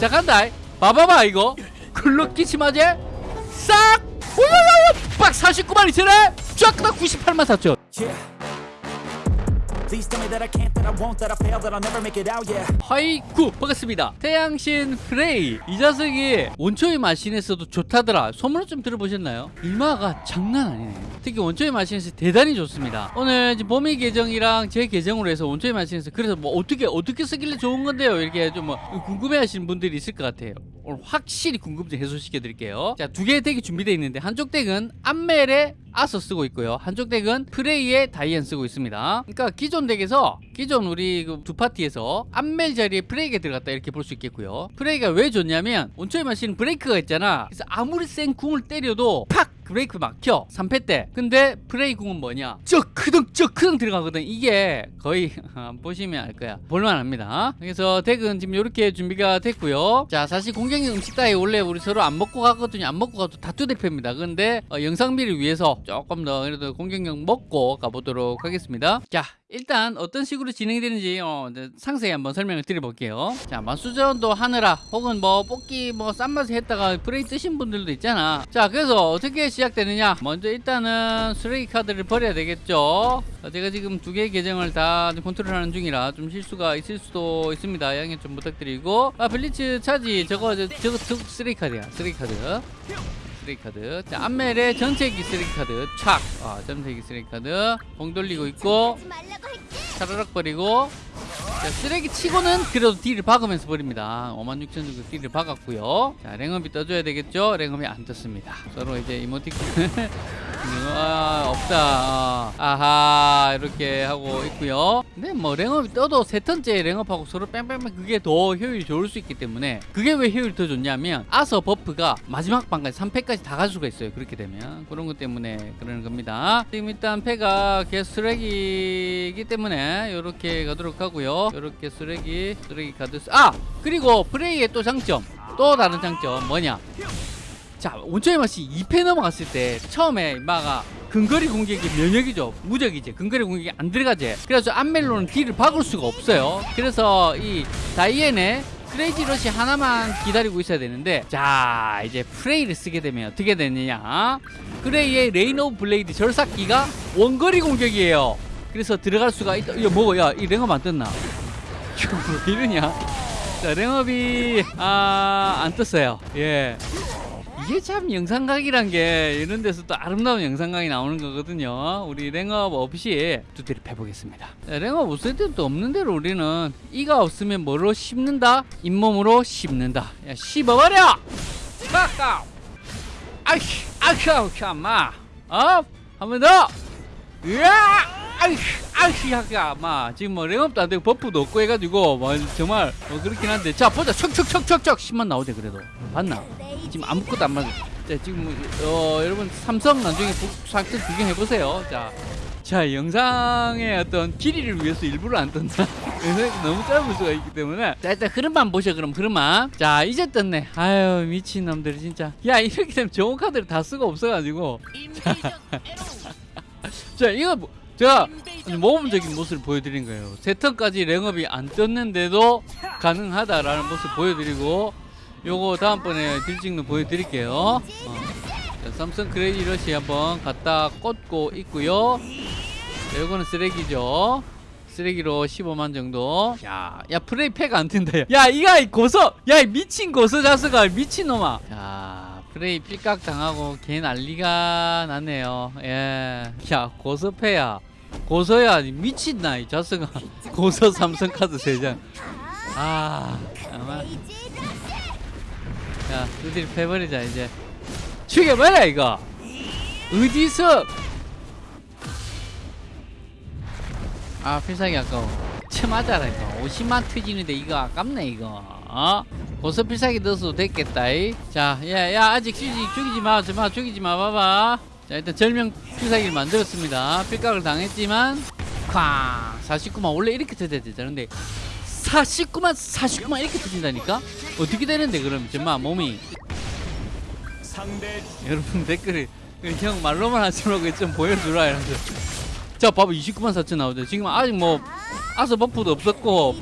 자 간다. 봐봐봐 이거. 클럭 끼치마제. 싹! 오요요요 빡 49만 2천에! 쫙다 98만 4천 하이쿠 반갑습니다. 태양신 프레이 이 자석이 원초의 마신에서도 좋다더라. 소문을 좀 들어보셨나요? 일마가 장난 아니네 특히 원초의 마신에서 대단히 좋습니다. 오늘 지금 봄이 계정이랑 제 계정으로 해서 원초의 마신에서 그래서 뭐 어떻게 어떻게 쓰길래 좋은 건데요? 이렇게 좀 뭐 궁금해 하시는 분들이 있을 것 같아요. 오늘 확실히 궁금증 해소시켜 드릴게요. 자 두 개의 덱이 준비되어 있는데 한쪽 덱은 암멜의 아서 쓰고 있고요. 한쪽 덱은 프레이의 다이앤 쓰고 있습니다. 그러니까 기존 덱에서 기존 우리 그 두 파티에서 암멜 자리에 프레이가 들어갔다 이렇게 볼 수 있겠고요. 프레이가 왜 좋냐면 원초의 마신 브레이크가 있잖아. 그래서 아무리 센 궁을 때려도 팍 브레이크 막혀. 3패 때. 근데 궁은 뭐냐? 저 크등 들어가거든. 이게 거의 보시면 알 거야. 볼만합니다. 그래서 덱은 지금 이렇게 준비가 됐고요. 자 사실 공격력 음식 따위 원래 우리 서로 안 먹고 가거든요. 안 먹고 가도 다투 대표입니다. 근데 어, 영상미를 위해서 조금 더 그래도 공격력 먹고 가보도록 하겠습니다. 자 일단 어떤 식으로 진행되는지 어, 상세히 한번 설명을 드려볼게요. 자 마수전도 하느라 혹은 뭐 뽑기 뭐 싼 맛에 했다가 프레이 뜨신 분들도 있잖아. 자 그래서 어떻게 시작되느냐? 먼저 일단은 쓰레기 카드를 버려야 되겠죠? 어, 제가 지금 두 개의 계정을 다 컨트롤하는 중이라 좀 실수가 있을 수도 있습니다. 양해 좀 부탁드리고. 아 Blitz Charge. 저거 저, 저거 쓰레기 카드야 쓰레기 카드 쓰레기 카드. 자 암멜의 전체기 쓰레기 카드. 촥. 아, 전체기 쓰레기 카드. 공 돌리고 있고 차르륵 버리고 자, 쓰레기 치고는 그래도 딜을 박으면서 버립니다. 56,000 정도 딜을 박았고요. 자 랭업이 떠줘야 되겠죠? 랭업이 안 떴습니다. 서로 이제 이모티콘. 아, 없다. 아, 아하 이렇게 하고 있고요 근데 뭐 랭업이 떠도 세 턴째 랭업하고 서로 뺑뺑뺑 그게 더 효율이 좋을 수 있기 때문에 그게 왜 효율이 더 좋냐면 아서 버프가 마지막 방까지 3패까지 다 갈 수가 있어요 그렇게 되면. 그런 것 때문에 그러는 겁니다. 지금 일단 패가 계속 쓰레기이기 때문에 이렇게 가도록 하고요. 이렇게 쓰레기 쓰레기 쓰- 아! 그리고 프레이의 또 장점 또 다른 장점 뭐냐? 자 원초의 마신 2패 넘어갔을 때 처음에 마가 근거리 공격이 면역이죠. 무적이지. 근거리 공격이 안 들어가지. 그래서 암멜로는 딜을 박을 수가 없어요. 그래서 이 다이앤의 Crazy Rush 하나만 기다리고 있어야 되는데 자 이제 프레이를 쓰게 되면 어떻게 되느냐? 프레이의 Rain of Blade 절삭기가 원거리 공격이에요. 그래서 들어갈 수가 있다. 이거 뭐고 야이 랭업 안 떴나? 이거 왜 이러냐? 자 랭업이 아 안 떴어요. 예 이게 참 영상각이란 게 이런 데서 또 아름다운 영상각이 나오는 거거든요. 우리 랭업 없이 두드려 해보겠습니다. 자, 랭업 없을 때도 없는 대로 우리는 이가 없으면 뭐로 씹는다? 잇몸으로 씹는다. 야 씹어버려! 빡까! 아이씨! 아이씨! 참마! 어? 한번 더! 으아! 아이씨! 아이씨! 하까 마 지금 뭐 랭업도 안 되고 버프도 없고 해가지고 뭐 정말 뭐 그렇긴 한데 자 보자 척척척척척 10만 나오대 그래도 봤나? 지금 아무것도 안 맞아. 자, 지금 어, 여러분 삼성 나중에 상태 구경해 보세요. 자, 자 영상의 어떤 길이를 위해서 일부러 안? 영상이 너무 짧을 수가 있기 때문에 자 일단 흐름만 보셔 그럼 흐름만 자 이제 떴네 아유 미친 놈들 진짜 야 이렇게 되면 좋은 카드를 다 쓰고 없어가지고 자, 자 이거 뭐, 제가 모범적인 모습을 보여드린 거예요 세 턴까지 랭업이 안 떴는데도 가능하다라는 모습 보여드리고 요거 다음번에 딜 찍는 보여드릴게요. 어. 자, 삼성 크레이지 러시 한번 갖다 꽂고 있고요. 자, 요거는 쓰레기죠. 쓰레기로 15만 정도. 야, 야 프레이 패가 안 뜬다 야, 야 이가 이 고서 야이 미친 고서 자스가 미친놈아. 자 프레이 삐깍 당하고 개 난리가 났네요. 예야 고서 패야. 고서야 미친나 이 자스가 고서 삼성카드 3장. 아 아마 야, 너희들이 패버리자 이제. 죽여봐라 이거. 어디서? 아, 필살기 아까워. 쳐 맞아라 이거. 50만 터지는데 이거 아깝네 이거. 어? 고서 필살기 넣어도 됐겠다. 이. 자, 야, 야 아직 죽이지, 죽이지 마, 마, 죽이지 마, 봐봐. 자, 일단 절명 필살기를 만들었습니다. 필각을 당했지만, 쾅, 49만 원래 이렇게 터져야 되잖아. 근데 49만 49만 이렇게 터진다니까? 어떻게 되는데 그럼? 정말 몸이. 여러분 댓글에 형 말로만 하지 말고 좀 보여주라 이러면서 자 봐봐. 29만 4천 나오죠. 지금 아직 뭐 아서 buff도 없었고.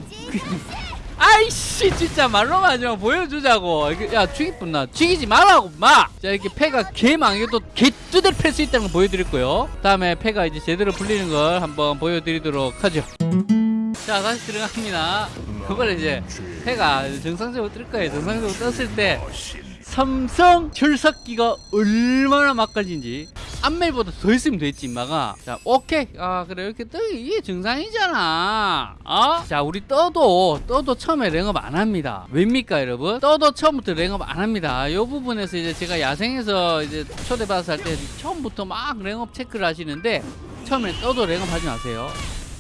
아 아이씨 진짜 말로만 하지 마. 보여주자고. 야 죽이뿐 나. 죽이지 말라고 마자 이렇게 패가 개망해도 개뚜들 팰수 있다는 걸 보여드릴 거요. 다음에 패가 이제 제대로 풀리는 걸 한번 보여드리도록 하죠 자 다시 들어갑니다. 그걸 이제 패가 정상적으로 뜰 거예요. 정상적으로 떴을 때 삼성 철석기가 얼마나 맛깔진지 앞멜보다 더 있으면 됐지 임마가. 자 오케이. 아 그래. 이렇게 떠 이게 정상이잖아. 어? 자 우리 떠도 떠도 처음에 랭업 안 합니다. 왜입니까 여러분? 떠도 처음부터 랭업 안 합니다. 이 부분에서 이제 제가 야생에서 이제 초대받아서 할 때 처음부터 막 랭업 체크를 하시는데 처음에 떠도 랭업 하지 마세요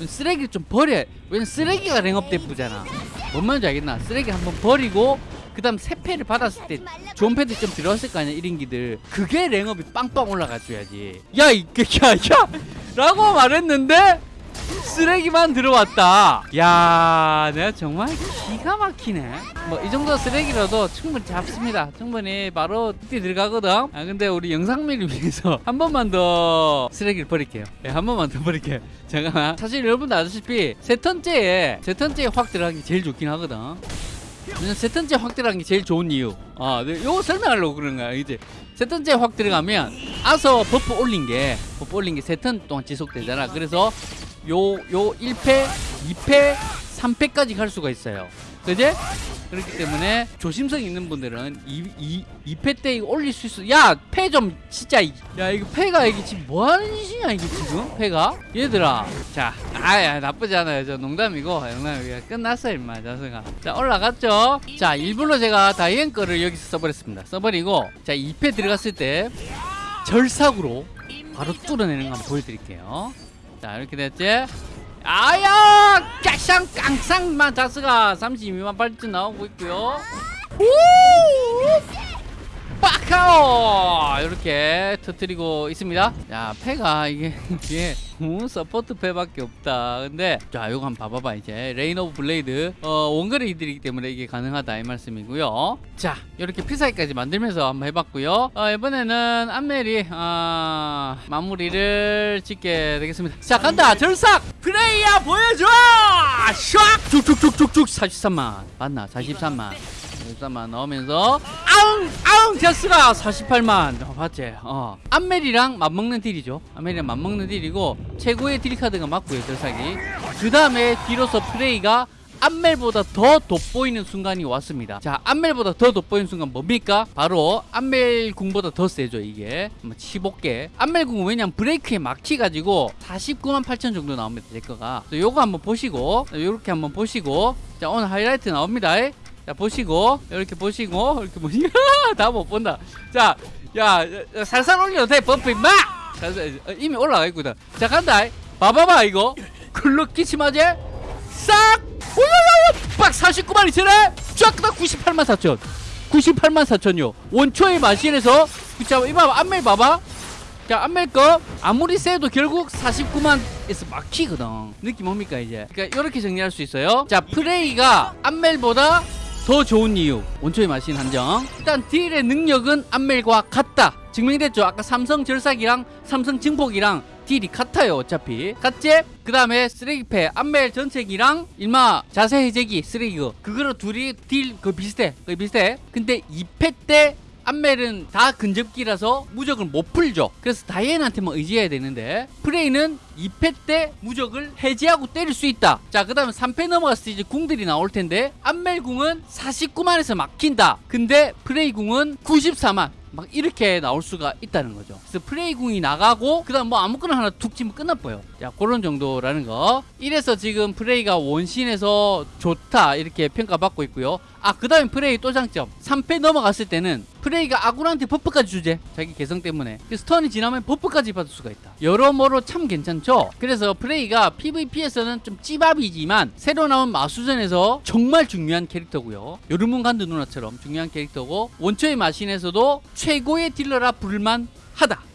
쓰레기 좀 버려. 왜냐면 쓰레기가 랭업 대부잖아 뭔 말인지 알겠나? 쓰레기 한번 버리고 그 다음 새 패를 받았을 때 좋은 패드 좀 들어왔을 거 아니야 1인기들. 그게 랭업이 빵빵 올라가줘야지. 야 이게 야야! 라고 말했는데 쓰레기만 들어왔다. 야 내가 정말 기가 막히네. 뭐 이 정도 쓰레기라도 충분히 잡습니다. 충분히 바로 뛰 들어가거든. 아 근데 우리 영상미를 위해서 한 번만 더 쓰레기를 버릴게요. 예, 한 번만 더 버릴게요. 잠깐만. 사실 여러분도 아시다시피 세 턴째에 세 턴째에 확 들어가기 제일 좋긴 하거든. 세 턴째 확 들어간 게 제일 좋은 이유. 아, 네, 요거 설명하려고 그런 거야, 이제. 세 턴째 확 들어가면 아서 buff 올린 게 buff 올린 게 세 턴 동안 지속되잖아. 그래서 요 요 1패, 2패, 3패까지 갈 수가 있어요. 그지? 그렇기 때문에 조심성 있는 분들은 2, 이 2패 때 이거 올릴 수 있어. 야, 패 좀 진짜 이- 야, 이거 패가 이게 지금 뭐 하는 짓이냐 이게 지금? 패가? 얘들아. 자, 아야 나쁘지 않아요. 저 농담이고 농담이고 끝났어 임마 자승아. 자, 올라갔죠? 자, 일부러 제가 다이앤 거를 여기서 써버렸습니다. 써버리고 자, 2패 들어갔을 때 절삭으로 바로 뚫어내는 거 한번 보여드릴게요. 자, 이렇게 됐지? 아야! 깍상 깡상만 자스가 32만 발전 나오고 있고요. 빠 카오! 이렇게 터뜨리고 있습니다. 자, 패가 이게 음, support 패밖에 없다. 근데 자, 요거 한번 봐봐봐 이제 Rain of Blade 어, 원거리들이기 때문에 이게 가능하다 이 말씀이고요. 자, 이렇게 필살기까지 만들면서 한번 해봤고요. 어, 이번에는 암멜이 아, 마무리를 짓게 되겠습니다. 자, 간다. 절삭 프레이야 보여줘! 샥! 쭉쭉쭉쭉쭉 43만 맞나? 43만. 43만 넣으면서 아웅! 아웅! 데스가 48만. 어, 봤지? 어. 암멜이랑 맞먹는 deal이죠. 암멜이랑 맞먹는 deal이고 최고의 deal 카드가 맞고요 절삭이 그 다음에 뒤로서 프레이가 암멜보다 더 돋보이는 순간이 왔습니다. 자 암멜보다 더 돋보이는 순간 뭡니까? 바로 암멜 궁보다 더 세죠 이게. 15개 암멜 궁은 왜냐면 브레이크에 막히가지고 49만 8천 정도 나옵니다 제 거가. 요거 한번 보시고 요렇게 한번 보시고. 자 오늘 하이라이트 나옵니다 자 보시고 이렇게 보시고 이렇게 보시고. 다못 본다. 자 야, 야, 살살 올려도 돼 버프 임마! 어, 이미 올라가 있거든. 자 간다. 봐봐봐 이거. 클럭 기침하지 싹! 오야야야 빡 49만 2천에! 쫙다 98만 4천. 98만 4천요. 원초의 마신에서. 자 이봐 앞멜 봐봐. 자 앞멜 거. 아무리 세도 결국 49만 에서 막히거든. 느낌 뭡니까 이제? 그러니까 이렇게 정리할 수 있어요. 자 프레이가 암멜보다 더 좋은 이유. 원초의 마신 한정. 일단 deal의 능력은 암멜과 같다. 증명됐죠. 아까 삼성 절삭이랑 삼성 증폭이랑 deal이 같아요 어차피. 같지? 그 다음에 쓰레기패 암멜 전체기랑 일마 자세 해제기 쓰레기거 그거로 둘이 deal 그 비슷해. 그 비슷해. 근데 2패 때 암멜은 다 근접기라서 무적을 못 풀죠. 그래서 다이앤한테만 의지해야 되는데 프레이는 2패 때 무적을 해제하고 때릴 수 있다. 자, 그 다음에 3패 넘어갔을 때 이제 궁들이 나올 텐데 암멜 궁은 49만에서 막힌다. 근데 프레이 궁은 94만. 막 이렇게 나올 수가 있다는 거죠. 그래서 프레이 궁이 나가고 그 다음 뭐 아무거나 하나 툭 치면 끝나버요. 자 그런 정도라는 거. 이래서 지금 프레이가 원신에서 좋다 이렇게 평가받고 있고요. 아 그 다음에 프레이 또 장점. 3패 넘어갔을 때는 프레이가 아군한테 buff까지 주제. 자기 개성 때문에. 그래서 턴이 지나면 buff까지 받을 수가 있다. 여러모로 참 괜찮죠. 그래서 프레이가 PVP에서는 좀 찌밥이지만 새로 나온 마수전에서 정말 중요한 캐릭터고요. 여름문 간드 누나처럼 중요한 캐릭터고 원초의 마신에서도 최고의 딜러라 부를만 하다.